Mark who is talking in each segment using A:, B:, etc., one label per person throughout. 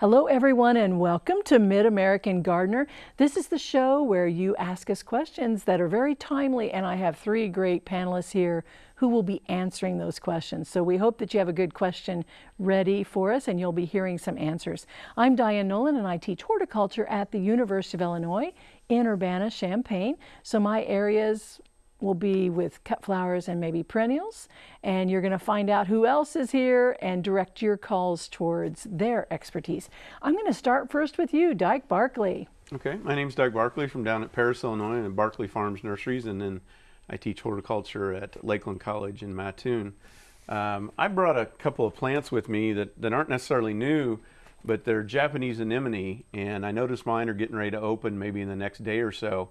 A: Hello, everyone, and welcome to Mid American Gardener. This is the show where you ask us questions that are very timely, and I have three great panelists here who will be answering those questions. So we hope that you have a good question ready for us and you'll be hearing some answers. I'm Diane Noland, and I teach horticulture at the University of Illinois in Urbana-Champaign. So my areas will be with cut flowers and maybe perennials. And you're going to find out who else is here and direct your calls towards their expertise. I'm going to start first with you, Dyke Barkley.
B: Okay, my name is Doug Barkley from down at Paris, Illinois and Barkley Farms Nurseries, and then I teach horticulture at Lake Land College in Mattoon. Um, I brought a couple of plants with me that, that aren't necessarily new, but they're Japanese anemone, and I noticed mine are getting ready to open maybe in the next day or so.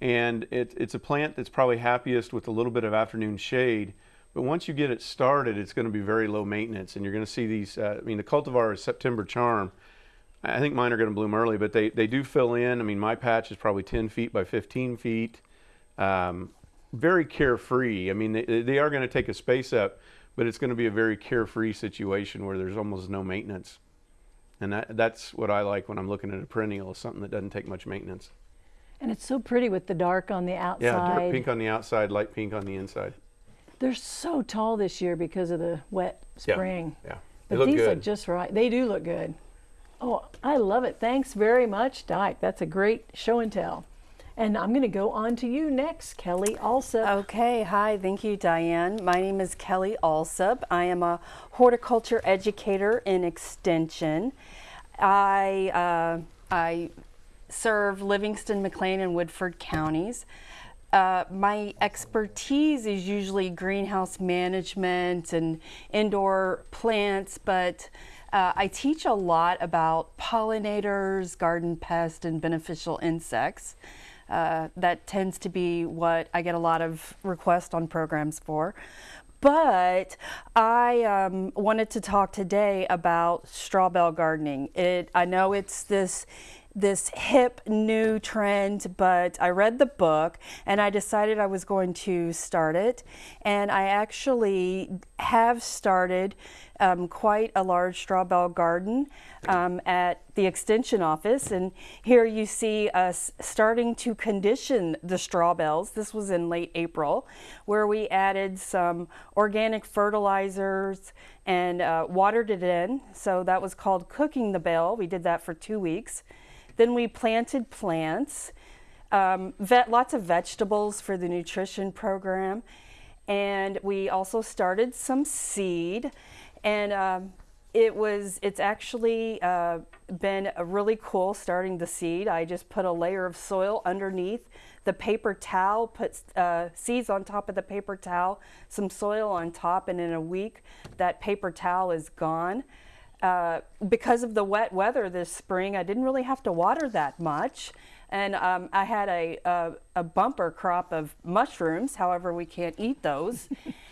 B: And it, it's a plant that's probably happiest with a little bit of afternoon shade. But once you get it started, it's going to be very low maintenance. And you're going to see these, uh, I mean, the cultivar is September Charm. I think mine are going to bloom early, but they, they do fill in. I mean, my patch is probably 10 feet by 15 feet. Um, very carefree. I mean, they, they are going to take a space up, but it's going to be a very carefree situation where there's almost no maintenance. And that, that's what I like when I'm looking at a perennial, is something that doesn't take much maintenance.
A: And it's so pretty with the dark on the outside.
B: Yeah, dark pink on the outside, light pink on the inside.
A: They're so tall this year because of the wet spring.
B: Yeah, yeah.
A: They
B: but
A: these
B: good.
A: look just right. They do look good. Oh, I love it. Thanks very much, Dyke. That's a great show and tell. And I'm going to go on to you next, Kelly Allsup.
C: Okay, hi, thank you, Diane. My name is Kelly Allsup. I am a horticulture educator in Extension. I, uh, I serve Livingston, McLean, and Woodford counties. Uh, my expertise is usually greenhouse management and indoor plants, but uh, I teach a lot about pollinators, garden pests, and beneficial insects. Uh, that tends to be what I get a lot of requests on programs for. But I um, wanted to talk today about straw bale gardening. It, I know it's this this hip new trend, but I read the book and I decided I was going to start it. And I actually have started um, quite a large straw bale garden um, at the extension office. And here you see us starting to condition the straw bales. This was in late April, where we added some organic fertilizers and uh, watered it in. So that was called cooking the bale. We did that for two weeks. Then we planted plants, um, vet, lots of vegetables for the nutrition program. And we also started some seed. And um, it was, it's actually uh, been really cool starting the seed. I just put a layer of soil underneath the paper towel, put uh, seeds on top of the paper towel, some soil on top, and in a week that paper towel is gone. Uh, because of the wet weather this spring, I didn't really have to water that much. And um, I had a, a, a, bumper crop of mushrooms. However, we can't eat those.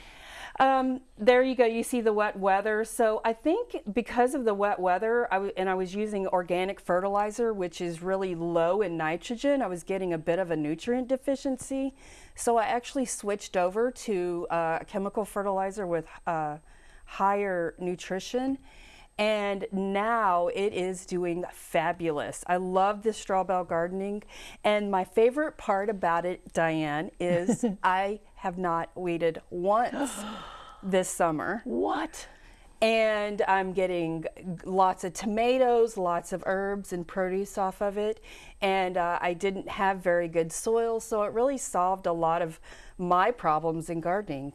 C: um, there you go. You see the wet weather. So I think because of the wet weather, I and I was using organic fertilizer, which is really low in nitrogen, I was getting a bit of a nutrient deficiency. So I actually switched over to uh, chemical fertilizer with uh, higher nutrition and now it is doing fabulous. I love this straw bale gardening and my favorite part about it, Diane, is I have not weeded once this summer.
A: What?
C: And I'm getting lots of tomatoes, lots of herbs and produce off of it. And uh, I didn't have very good soil, so it really solved a lot of my problems in gardening.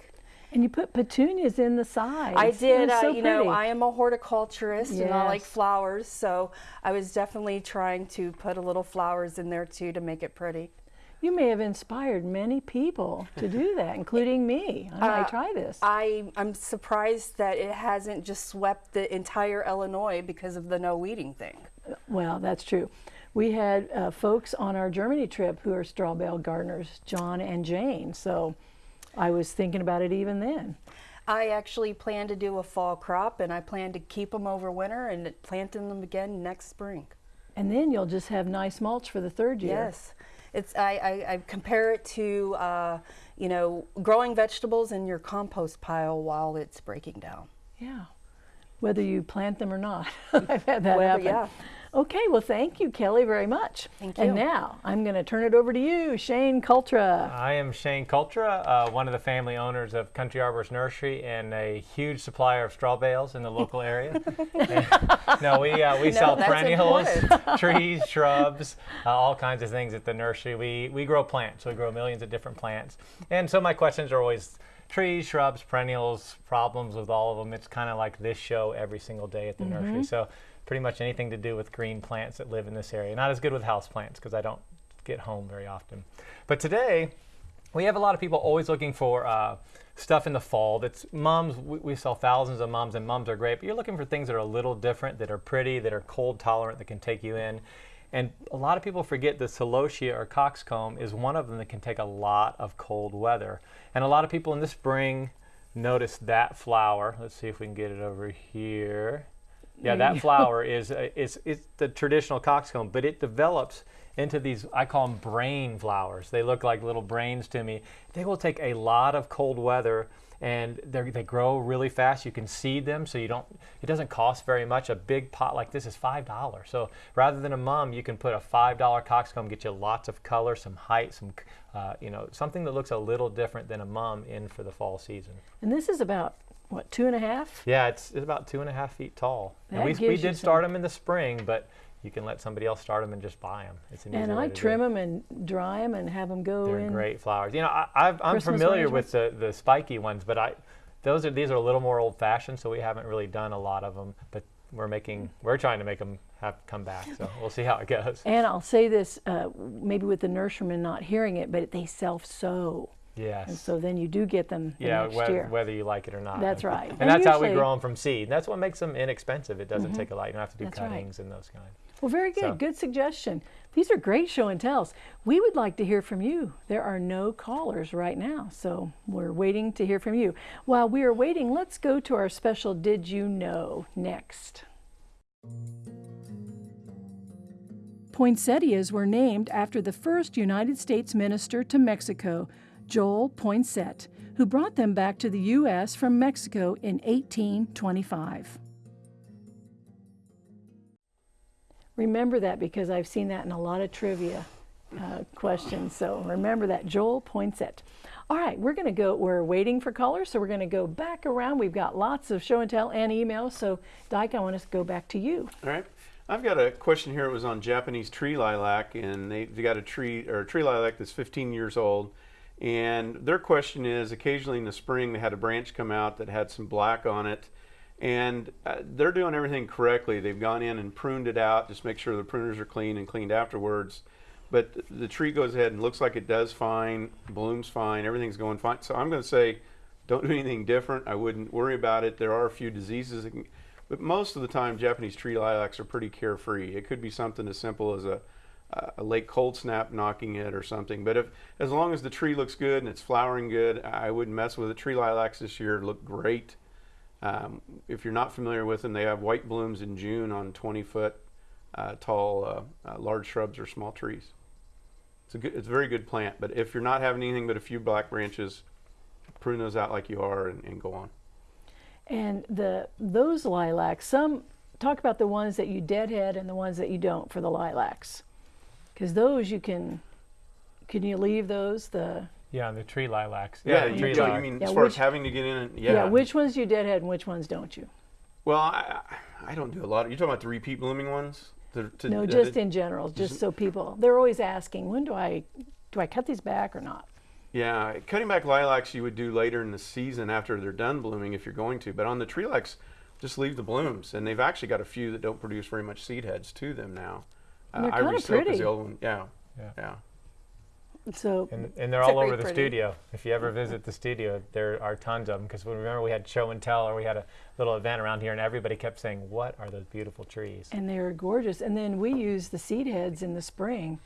A: And you put petunias in the sides.
C: I did. Uh, so you know, I am a horticulturist yes. and I like flowers, so I was definitely trying to put a little flowers in there too to make it pretty.
A: You may have inspired many people to do that, including me. I might uh, try this.
C: I, I'm surprised that it hasn't just swept the entire Illinois because of the no weeding thing.
A: Well, that's true. We had uh, folks on our Germany trip who are straw bale gardeners, John and Jane. So I was thinking about it even then.
C: I actually plan to do a fall crop and I plan to keep them over winter and planting them again next spring.
A: And then you'll just have nice mulch for the third year.
C: Yes. It's, I, I, I compare it to, uh, you know, growing vegetables in your compost pile while it's breaking down.
A: Yeah. whether you plant them or not. I've had that
C: Whether-
A: happen.
C: yeah.
A: Okay, well, thank you, Kelly, very much.
C: Thank you.
A: And now I'm going to turn it over to you, Shane Cultra.
D: I am Shane Cultra, uh, one of the family owners of Country Arbors Nursery and a huge supplier of straw bales in the local area. No, we, uh, we sell perennials, trees, shrubs, uh, all kinds of things at the nursery. We, we grow plants. so We grow millions of different plants. And so my questions are always trees, shrubs, perennials, problems with all of them. It's kind of like this show every single day at the nursery. So pretty much anything to do with green plants that live in this area. Not as good with house plants because I don't get home very often. But today, we have a lot of people always looking for uh, stuff in the fall that's mums we, we sell thousands of mums and mums are great but you're looking for things that are a little different that are pretty that are cold tolerant that can take you in and a lot of people forget that celosia or coxcomb is one of them that can take a lot of cold weather and a lot of people in the spring notice that flower let's see if we can get it over here yeah, that flower is uh, is is the traditional coxcomb, but it develops into these I call them brain flowers. They look like little brains to me. They will take a lot of cold weather and they they grow really fast. You can seed them, so you don't. It doesn't cost very much. A big pot like this is five dollars. So rather than a mum, you can put a five dollar coxcomb, get you lots of color, some height, some uh, you know something that looks a little different than a mum in for the fall season.
A: And this is about, what, two and a half?
D: Yeah, it's, it's about two and a half feet tall. And we, we did start them in the spring, but you can let somebody else start them and just buy them. It's an
A: And I trim them and dry them and have them go
D: They're
A: in.
D: great flowers. You know, I, I've, I'm
A: Christmas
D: familiar with the, the spiky ones, but I, those are these are a little more old-fashioned, so we haven't really done a lot of them. But we're making, we're trying to make them have come back. So we'll see how it goes.
A: And I'll say this, uh, maybe with the nurseryman not hearing it, but they self-sow. And
D: Yes.
A: And so then you do get them the
D: Yeah,
A: next
D: whether,
A: year.
D: whether you like it or not.
A: That's right.
D: And,
A: And
D: that's how we grow them from seed. That's what makes them inexpensive. It doesn't mm-hmm. take a lot. You don't have to do
A: That's right.
D: cuttings and those kinds.
A: Well, very good.
D: So-
A: Good suggestion. These are great show and tells. We would like to hear from you. There are no callers right now, so we're waiting to hear from you. While we are waiting, let's go to our special Did You Know next. Poinsettias were named after the first United States minister to Mexico, Joel Poinsett, who brought them back to the U.S. from Mexico in 1825. Remember that because I've seen that in a lot of trivia uh, questions. So remember that, Joel Poinsett. All right, we're going to go, we're waiting for callers, so we're going to go back around. We've got lots of show and tell and emails. So, Dyke, I want us to go back to you.
B: All right. I've got a question here. It was on Japanese tree lilac, and they, they got a tree or a tree lilac that's 15 years old. And their question is occasionally in the spring they had a branch come out that had some black on it. And uh, they're doing everything correctly. They've gone in and pruned it out, just make sure the pruners are clean and cleaned afterwards. But th- the tree goes ahead and looks like it does fine, blooms fine, everything's going fine. So I'm going to say don't do anything different. I wouldn't worry about it. There are a few diseases can, but most of the time, Japanese tree lilacs are pretty carefree. It could be something as simple as a, a late cold snap knocking it or something. But if, as long as the tree looks good and it's flowering good, I wouldn't mess with it. Tree lilacs this year look great. Um, if you're not familiar with them, they have white blooms in June on 20 foot uh, tall uh, uh, large shrubs or small trees. It's a good, it's a very good plant. But if you're not having anything but a few black branches, prune those out like you are and, and go on.
A: And the those lilacs, some talk about the ones that you deadhead and the ones that you don't for the lilacs. Because those you can, can you leave those? The
D: Yeah, the tree lilacs.
B: Yeah,
D: the
B: you,
D: tree
B: you,
D: lilac.
B: mean
A: Yeah,
B: as far
A: which-
B: as having to get in and
A: yeah.
B: yeah.
A: which ones you deadhead and which ones don't you?
B: Well, I, I I don't do a lot. Of, You're talking about the repeat blooming ones? The- to-
A: No, just
B: the-
A: in general, just so people they're always asking, when do I do I cut these back or not?
B: Yeah, cutting back lilacs you would do later in the season after they're done blooming if you're going to. But on the tree lilacs, just leave the blooms. And they've actually got a few that don't produce very much seed heads to them now. Uh,
A: And they're kinda
B: Ivory silk is
A: pretty.
B: the old one. Yeah,
D: Yeah.
B: yeah.
A: So
D: And, and they're all over the
C: pretty.
D: studio. If you ever visit the studio, there are tons of them. Because remember, we had show and tell, or we had a little event around here, and everybody kept saying, "What are those beautiful trees?"
A: and they're gorgeous. And then we use the seed heads in the spring.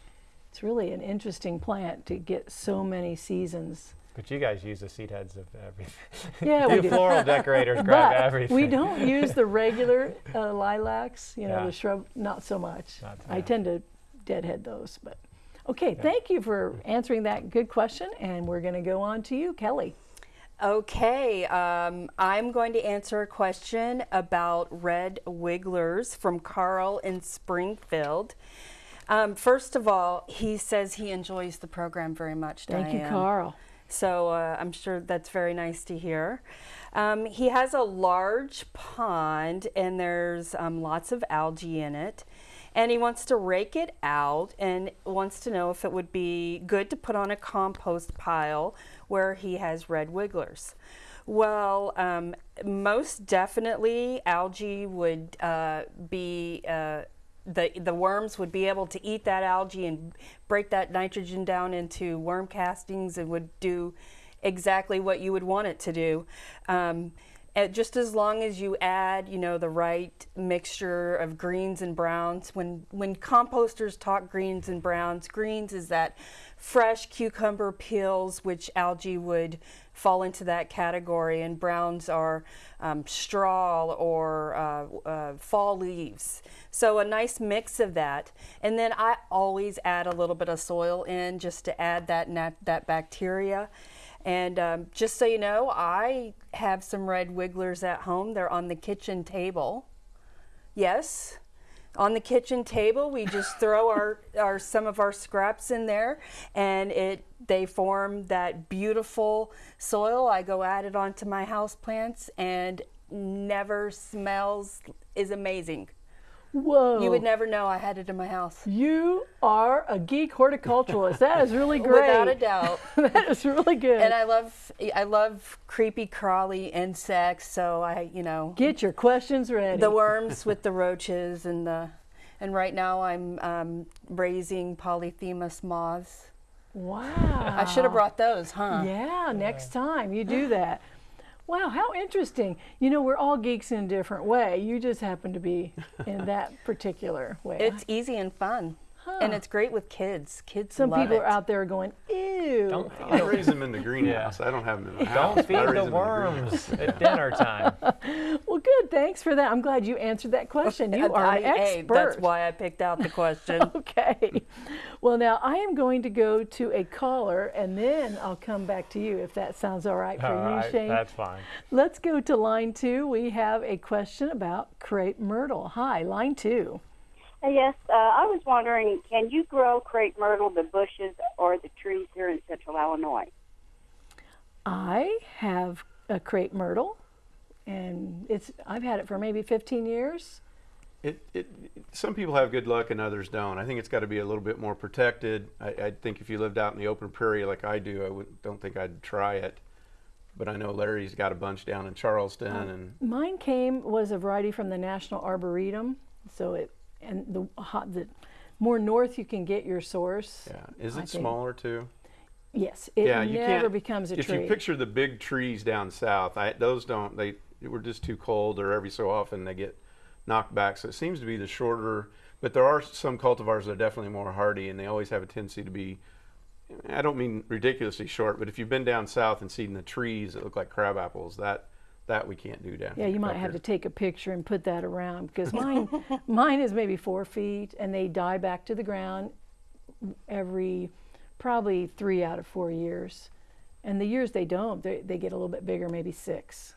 A: It's really an interesting plant to get so many seasons.
D: But you guys use the seed heads of everything.
A: Yeah, we
D: you
A: do.
D: floral decorators grab
A: but
D: everything.
A: we don't use the regular uh, lilacs, you know,
D: Yeah.
A: the shrub, not so much.
D: Not-
A: I tend to deadhead those, but okay. Thank you for answering that good question, and we're going to go on to you, Kelly.
C: Okay, um, I'm going to answer a question about red wigglers from Carl in Springfield. Um, first of all, he says he enjoys the program very much.
A: Thank you, Carl.
C: So uh, I'm sure that's very nice to hear. Um, he has a large pond and there's um, lots of algae in it. And he wants to rake it out and wants to know if it would be good to put on a compost pile where he has red wigglers. Well, um, most definitely, algae would uh, be. Uh, the, the worms would be able to eat that algae and break that nitrogen down into worm castings and would do exactly what you would want it to do. Um, just as long as you add, you know, the right mixture of greens and browns. When when composters talk greens and browns, greens is that fresh cucumber peels, which algae would fall into that category, and browns are um, straw or uh, uh, fall leaves. So a nice mix of that, and then I always add a little bit of soil in just to add that that bacteria. And um, just so you know, I have some red wigglers at home. They're on the kitchen table. Yes, on the kitchen table, we just throw our, our some of our scraps in there, and it they form that beautiful soil. I go add it onto my house plants, and never smells is amazing.
A: Whoa.
C: You would never know I had it in my house.
A: You are a geek horticulturalist. That is really great.
C: Without a doubt.
A: that is really good.
C: and I love I love creepy crawly insects, so I you know
A: Get your questions ready.
C: the worms with the roaches and the and right now I'm um, raising polyphemus moths.
A: wow.
C: I should have brought those, huh?
A: Yeah, next time you do that. Wow, how interesting. You know, we're all geeks in a different way. You just happen to be in that particular way.
C: It's easy and fun, and it's great with kids. Kids
A: Some
C: love
A: people
C: it.
A: are out there going, ew.
D: Don't
B: I raise them in the greenhouse. I don't have them in the house.
D: Don't feed the
B: them in greenhouse.
D: worms at dinner time.
A: Well, good. Thanks for that. I'm glad you answered that question. You are
C: I-
A: an
C: hey,
A: expert.
C: that's why I picked out the question.
A: Okay. Well, now I am going to go to a caller and then I'll come back to you if that sounds all right for
D: All
A: you,
D: right,
A: Shane.
D: that's fine.
A: Let's go to line two. We have a question about crepe myrtle. Hi, line two.
E: Uh, Yes, uh, I was wondering, can you grow crepe myrtle, the bushes or the trees here in central Illinois?
A: I have a crepe myrtle and it's I've had it for maybe 15 years.
B: It, it, some people have good luck and others don't. I think it's got to be a little bit more protected. I, I think if you lived out in the open prairie like I do, I would, don't think I'd try it. But I know Larry's got a bunch down in Charleston, and
A: Mine came was a variety from the National Arboretum, so it and the hot the more north you can get your source.
B: yeah, is
A: I
B: it
A: think-
B: smaller too?
A: Yes, it
B: yeah, you
A: never becomes a
B: if
A: tree.
B: you picture the big trees down south, I, those don't. They were just too cold, or every so often they get knocked back. So it seems to be the shorter. But there are some cultivars that are definitely more hardy, and they always have a tendency to be. I don't mean ridiculously short, but if you've been down south and seen the trees that look like crab apples, that that we can't do down
A: yeah, you might have to take a picture and put that around because mine mine is maybe four feet and they die back to the ground every probably three out of four years. And the years they don't, they, they get a little bit bigger, maybe six.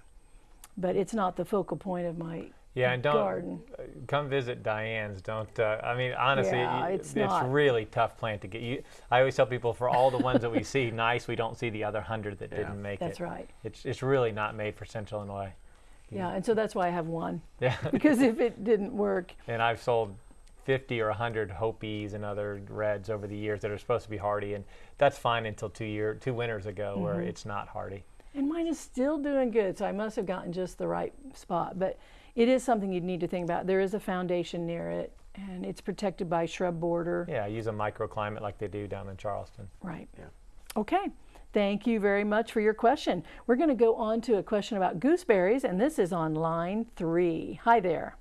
A: But it's not the focal point of my
D: Yeah, and don't
A: garden.
D: come visit Diane's. Don't. Uh, I mean, honestly,
A: Yeah,
D: you-
A: it's not.
D: really tough plant to get. You, I always tell people for all the ones that we see nice, we don't see the other hundred that
B: Yeah.
D: didn't make
A: That's
D: it.
A: That's right.
D: It's it's really not made for Central Illinois.
A: Yeah, and so that's why I have one.
D: Yeah,
A: Because if it didn't work,
D: and I've sold 50 or 100 Hopis and other reds over the years that are supposed to be hardy, and that's fine until two year two winters ago
A: Mm-hmm.
D: where it's not hardy.
A: And mine is still doing good, so I must have gotten just the right spot. But it is something you'd need to think about. There is a foundation near it, and it's protected by shrub border.
D: Yeah, use a microclimate like they do down in Charleston.
A: Right.
B: Yeah.
A: Okay. Thank you very much for your question. We're going to go on to a question about gooseberries, and this is on line three. Hi there.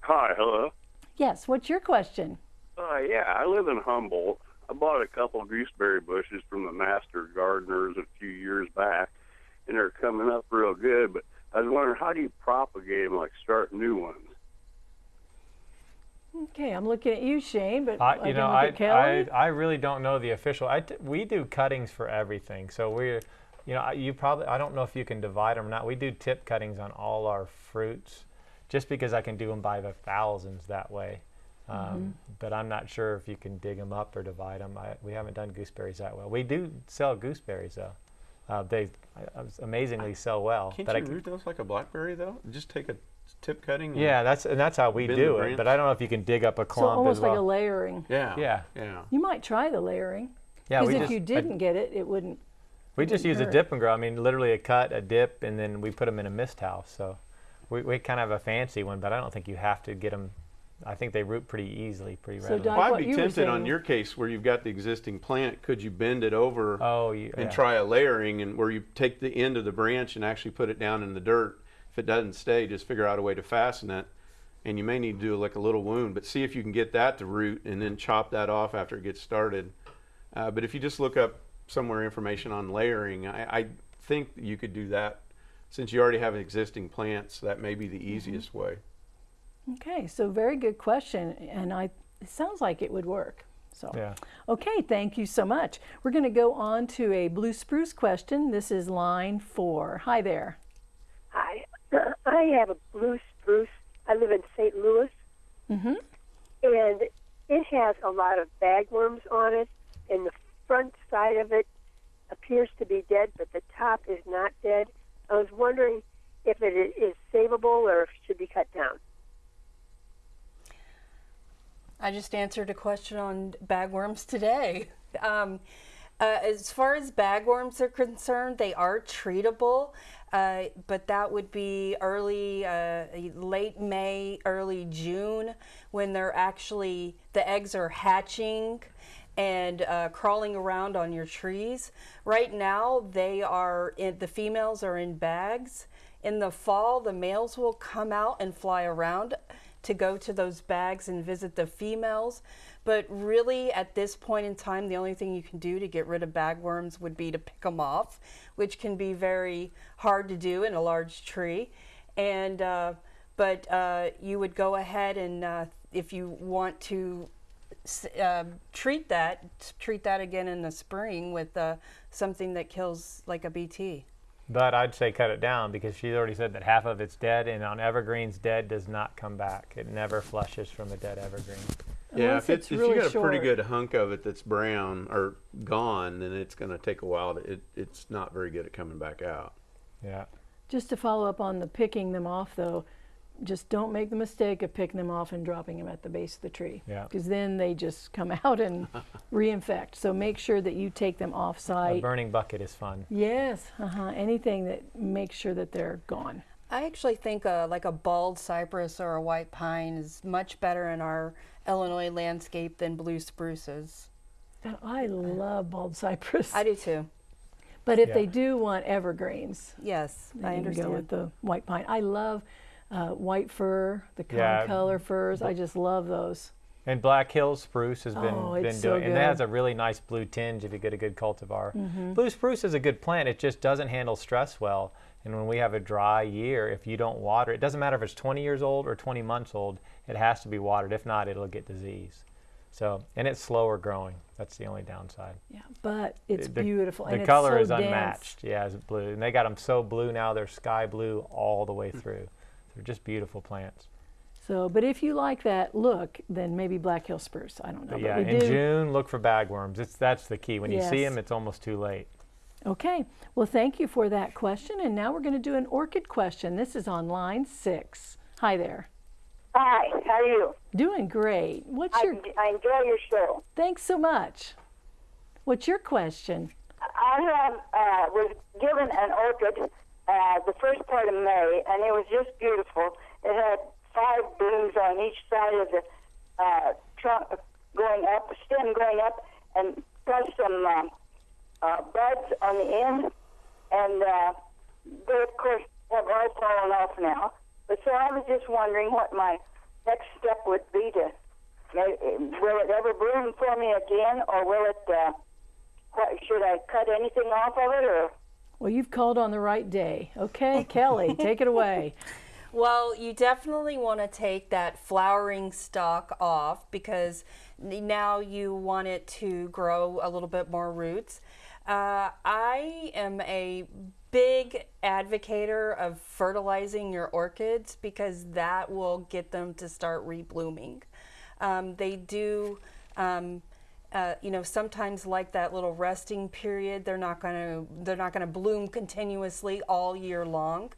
F: Hi, hello.
A: Yes, what's your question?
F: Uh, yeah, I live in Humboldt. I bought a couple gooseberry bushes from the master gardeners a few years back, and they're coming up real good. But I was wondering, how do you propagate them, like start new ones?
A: Okay, I'm looking at you, Shane, but
D: I,
A: I
D: you
A: can
D: know,
A: look
D: I,
A: at Kelly.
D: I, I really don't know the official. I t- we do cuttings for everything. So we're, You know, I- you probably, I don't know if you can divide them or not. We do tip cuttings on all our fruits just because I can do them by the thousands that way. Um, But I'm not sure if you can dig them up or divide them. I, we haven't done gooseberries that well. We do sell gooseberries though. Uh, they uh, amazingly sell well.
B: Can't
D: but
B: you
D: I,
B: root those like a blackberry though? Just take a tip cutting. and-
D: yeah, that's and that's how we do it. But I don't know if you can dig up a clump.
A: So almost
D: as
A: like a layering.
B: Yeah.
D: Yeah.
B: Yeah.
A: You might try the layering.
D: yeah,
A: Because if
D: just,
A: you didn't get it, it wouldn't.
D: We just use a
A: hurt.
D: dip and grow. I mean, literally a cut, a dip, and then we put them in a mist house. So we, we kind of have a fancy one, but I don't think you have to get them. I think they root pretty easily, pretty
A: So
D: readily.
A: Doc-
B: Well, I'd
A: what
B: be
A: you were
B: tempted on your case where you've got the existing plant. Could you bend it over
D: oh, you,
B: and
D: yeah.
B: try a layering, and where you take the end of the branch and actually put it down in the dirt? If it doesn't stay, just figure out a way to fasten it. And you may need to do like a little wound, but see if you can get that to root, and then chop that off after it gets started. Uh, but if you just look up somewhere information on layering, I, I think you could do that. Since you already have existing plants, that may be the easiest way.
A: Okay, so very good question, and I it sounds like it would work. So
D: Yeah.
A: okay, thank you so much. We're going to go on to a blue spruce question. This is line four. Hi there.
G: Hi. I have a blue spruce. I live in St. Louis.
A: Mhm.
G: And it has a lot of bagworms on it, and the front side of it appears to be dead, but the top is not dead. I was wondering if it is savable or if it should be cut down.
C: I just answered a question on bagworms today. Um, uh, as far as bagworms are concerned, they are treatable, uh, but that would be early, uh, late May, early June, when they're actually the eggs are hatching and uh, crawling around on your trees. Right now, they are in, the females are in bags. In the fall, the males will come out and fly around to go to those bags and visit the females. But really, at this point in time, the only thing you can do to get rid of bagworms would be to pick them off, which can be very hard to do in a large tree. And uh, but uh, you would go ahead and uh, if you want to uh, treat that, treat that again in the spring with uh, something that kills like a BT.
D: But I'd say cut it down because she's already said that half of it's dead, and on evergreens, dead does not come back. It never flushes from a dead evergreen.
B: Yeah,
A: Unless
B: if, it's,
A: it's
B: if you got a pretty good hunk of it that's brown or gone, then it's going to take a while. To, it, it's not very good at coming back out.
D: Yeah.
A: Just to follow up on the picking them off, though, just don't make the mistake of picking them off and dropping them at the base of the tree.
D: Yeah.
A: Because then they just come out and reinfect. So make sure that you take them off site.
D: A burning bucket is fun.
A: Yes, uh-huh. anything that makes sure that they're gone.
C: I actually think uh, like a bald cypress or a white pine is much better in our Illinois landscape than blue spruces.
A: I love bald cypress.
C: I do too.
A: But if
D: Yeah.
A: they do want evergreens,
C: Yes,
A: then
C: I
A: you go
C: understand.
A: with the white pine. I love uh, white fir, the
D: Yeah,
A: color firs. I just love those.
D: And Black Hills spruce has been,
A: Oh,
D: been
A: it's so
D: doing, and it has a really nice blue tinge if you get a good cultivar.
A: Mm-hmm.
D: Blue spruce is a good plant. It just doesn't handle stress well. And when we have a dry year, if you don't water, it doesn't matter if it's 20 years old or 20 months old. It has to be watered. If not, it'll get disease. So, and it's slower growing. That's the only downside.
A: Yeah, but it's
D: the,
A: beautiful.
D: The
A: and
D: color
A: so
D: is
A: dense.
D: unmatched. Yeah, it's blue, and they got them so blue now. They're sky blue all the
A: Hmm.
D: way through. They're just beautiful plants.
A: So, but if you like that look, then maybe Black Hill spruce. I don't know.
D: But
A: but
D: yeah,
A: we
D: in
A: do.
D: June, look for bagworms. It's that's the key. When you see them, it's almost too late.
A: Okay. Well, thank you for that question. And now we're going to do an orchid question. This is on line six. Hi there.
E: Hi, how are you?
A: Doing great. What's
E: I,
A: your?
E: I enjoy your show.
A: Thanks so much. What's your question?
E: I have uh, was given an orchid uh, the first part of May, and it was just beautiful. It had five blooms on each side of the uh, trunk going up, stem going up, and plus some uh, uh, buds on the end. And uh, they, of course, have all fallen off now. But so I was just wondering what my next step would be to. Will it ever bloom for me again, or will it? Uh, what, should I cut anything off of it, or
A: Well, you've called on the right day. Okay, Kelly, take it away.
C: Well, you definitely want to take that flowering stalk off because now you want it to grow a little bit more roots. Uh, I am a big advocator of fertilizing your orchids because that will get them to start reblooming. Um, they do, um, uh, you know, sometimes like that little resting period, they're not going to they're not going to bloom continuously all year long.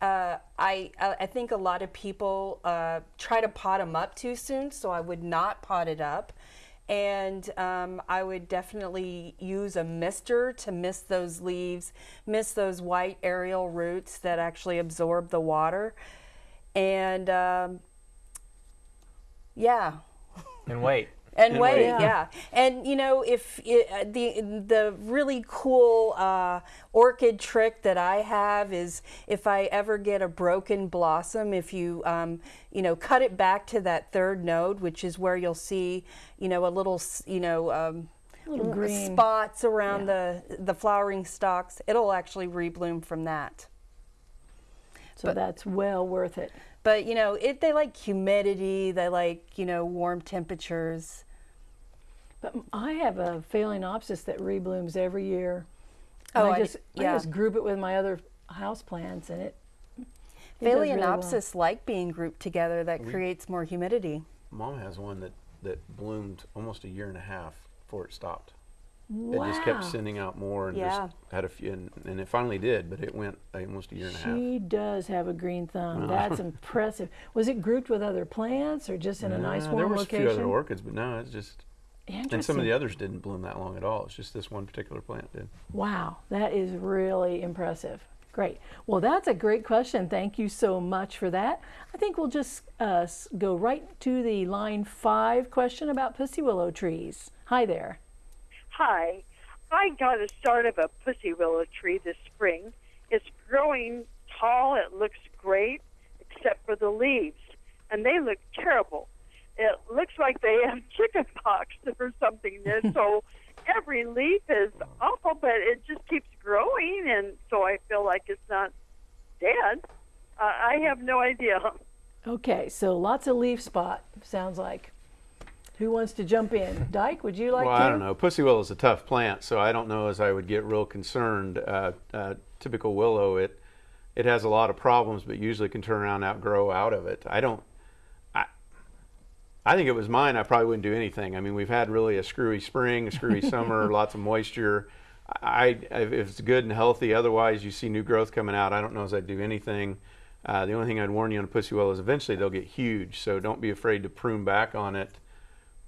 C: Uh, I I think a lot of people uh, try to pot them up too soon, so I would not pot it up and um, I would definitely use a mister to mist those leaves, mist those white aerial roots that actually absorb the water, and um, yeah.
D: And wait.
C: And,
B: And
C: wait,
B: wait.
C: yeah.
A: Yeah.
C: And you know, if it, uh, the the really cool uh, orchid trick that I have is if I ever get a broken blossom, if you um, you know cut it back to that third node, which is where you'll see you know a little you know um,
A: Little green.
C: spots around the the flowering stalks, it'll actually rebloom from that.
A: So that's well worth it.
C: But you know, it they like humidity, they like you know warm temperatures.
A: But I have a phalaenopsis that reblooms every year.
C: Oh,
A: And
C: I
A: I
C: d-
A: just I
C: yeah.
A: just group it with my other house plants, and it. it does really well.
C: Phalaenopsis like being grouped together. That creates more humidity.
B: Mom has one that, that bloomed almost a year and a half before it stopped. Wow. It just kept sending out more and
C: Yeah.
B: just had a few, and, and it finally did, but it went almost a year and a half.
A: She does have a green thumb. That's impressive. Was it grouped with other plants or just in a nice
B: Uh,
A: warm
B: there was
A: location?
B: a few other orchids, but no, it's just. And some of the others didn't bloom that long at all. It's just this one particular plant did.
A: Wow, that is really impressive. Great. Well, that's a great question. Thank you so much for that. I think we'll just uh, go right to the line five question about pussy willow trees. Hi there.
H: Hi. I got a start of a pussy willow tree this spring. It's growing tall. It looks great, except for the leaves, and they look terrible. It looks like they have chicken pox or something. And so every leaf is awful, but it just keeps growing, and so I feel like it's not dead. Uh, I have no idea.
A: Okay, so lots of leaf spot, sounds like. Who wants to jump in? Dyke, would you like
B: well,
A: to?
B: I don't know. Pussy willow is a tough plant, so I don't know as I would get real concerned. Uh, uh, typical willow, it it has a lot of problems, but usually can turn around and outgrow out of it. I don't. I think it was mine. I probably wouldn't do anything. I mean, we've had really a screwy spring, a screwy summer, lots of moisture. I, if it's good and healthy. Otherwise, you see new growth coming out. I don't know as I'd do anything. Uh, the only thing I'd warn you on a pussy willow is eventually they'll get huge, so don't be afraid to prune back on it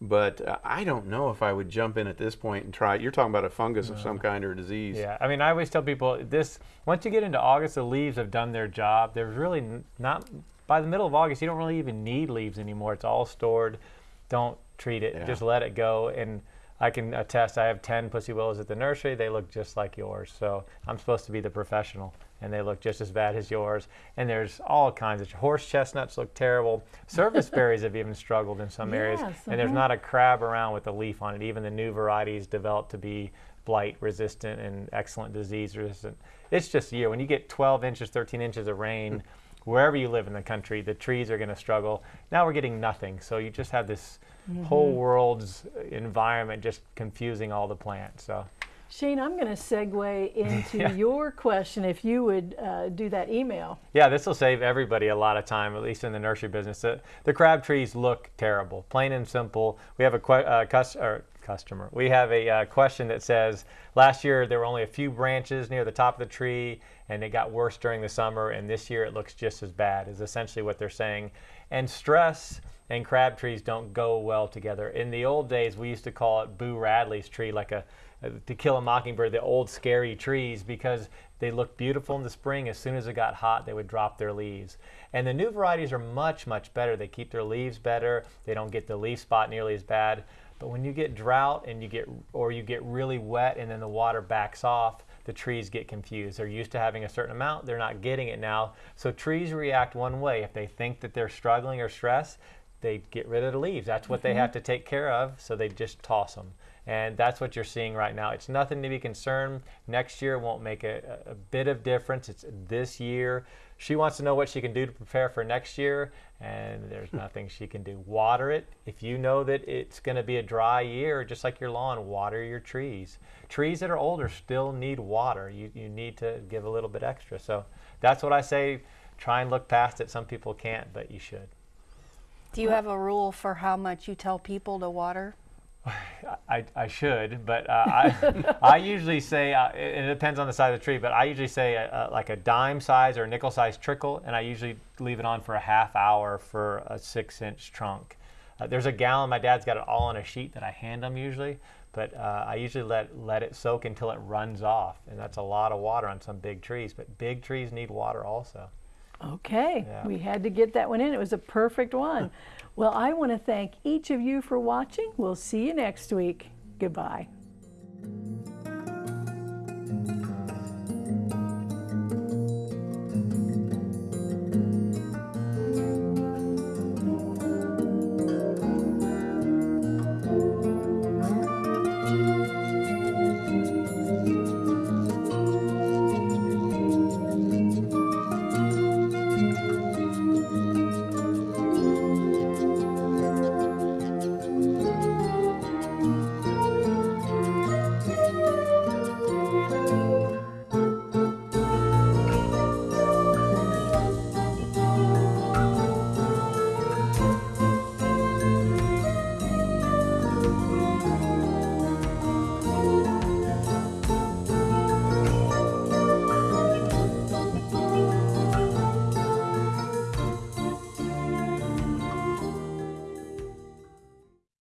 B: but uh, I don't know if I would jump in at this point and try. You're talking about a fungus of some kind or a disease.
D: Yeah, I mean, I always tell people this: once you get into August, the leaves have done their job. There's really not by the middle of August, you don't really even need leaves anymore. It's all stored. Don't treat it.
B: Yeah.
D: Just let it go. And I can attest. I have ten pussy willows at the nursery. They look just like yours. So I'm supposed to be the professional, and they look just as bad as yours. And there's all kinds of horse chestnuts look terrible. Service berries have even struggled in some areas.
A: Yes,
D: And there's
A: uh-huh.
D: not a crab around with a leaf on it. Even the new varieties developed to be blight resistant and excellent disease resistant. It's just a year. When you get 12 inches, 13 inches of rain, wherever you live in the country, the trees are going to struggle. Now we're getting nothing. So you just have this whole world's environment just confusing all the plants. So
A: Shane, I'm going to segue into
D: Yeah.
A: your question if you would uh, do that email.
D: Yeah, this will save everybody a lot of time, at least in the nursery business. The, the crab trees look terrible, plain and simple. We have a uh, cus- or customer. We have a uh, question that says last year there were only a few branches near the top of the tree, and it got worse during the summer, and this year it looks just as bad. Is essentially what they're saying. And stress and crab trees don't go well together. In the old days, we used to call it Boo Radley's tree, like a to kill a mockingbird, the old scary trees, because they looked beautiful in the spring. As soon as it got hot, they would drop their leaves. And the new varieties are much, much better. They keep their leaves better. They don't get the leaf spot nearly as bad. But when you get drought and you get, or you get really wet and then the water backs off, the trees get confused. They're used to having a certain amount, they're not getting it now. So trees react one way. If they think that they're struggling or stressed, they get rid of the leaves. That's what they mm-hmm. have to take care of, so they just toss them. And that's what you're seeing right now. It's nothing to be concerned. Next year won't make a, a bit of difference. It's this year. She wants to know what she can do to prepare for next year, and there's hmm. nothing she can do. Water it. If you know that it's going to be a dry year, just like your lawn, water your trees. Trees that are older still need water. You, you need to give a little bit extra. So that's what I say. Try and look past it. Some people can't, but you should.
C: Do you have a rule for how much you tell people to water?
D: I, I should, but uh, I, I usually say, uh, it, it depends on the size of the tree, but I usually say uh, like a dime size or a nickel size trickle, and I usually leave it on for a half hour for a six inch trunk. Uh, there's a gallon, my dad's got it all on a sheet that I hand them usually, but uh, I usually let, let it soak until it runs off, and that's a lot of water on some big trees, but big trees need water also.
A: Okay,
D: Yeah.
A: we had to get that one in. It was a perfect one. well, I want to thank each of you for watching. We'll see you next week. Goodbye.